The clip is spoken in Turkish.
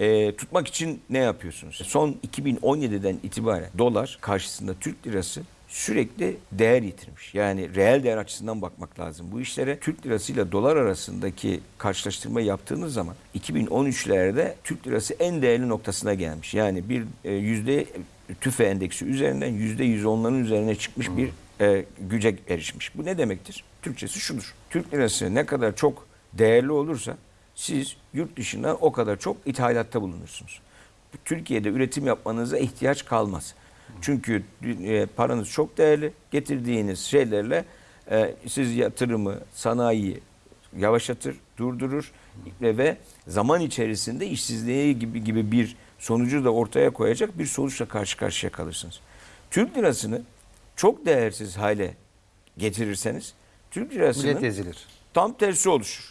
e, tutmak için ne yapıyorsunuz? Son 2017'den itibaren dolar karşısında Türk lirası sürekli değer yitirmiş. Yani reel değer açısından bakmak lazım. Bu işlere Türk lirası ile dolar arasındaki karşılaştırma yaptığınız zaman 2013'lerde Türk lirası en değerli noktasına gelmiş. Yani bir e, yüzde tüfe endeksi üzerinden yüzde 110'ların üzerine çıkmış bir e, güce erişmiş. Bu ne demektir? Türkçesi şudur. Türk lirası ne kadar çok değerli olursa siz yurt dışından o kadar çok ithalatta bulunursunuz. Türkiye'de üretim yapmanıza ihtiyaç kalmaz. Çünkü e, paranız çok değerli. Getirdiğiniz şeylerle e, siz yatırımı, sanayiyi yavaşlatır, durdurur ve, ve zaman içerisinde işsizliği gibi gibi bir sonucu da ortaya koyacak bir sonuçla karşı karşıya kalırsınız. Türk lirasını çok değersiz hale getirirseniz Türk lirasının tam tersi oluşur.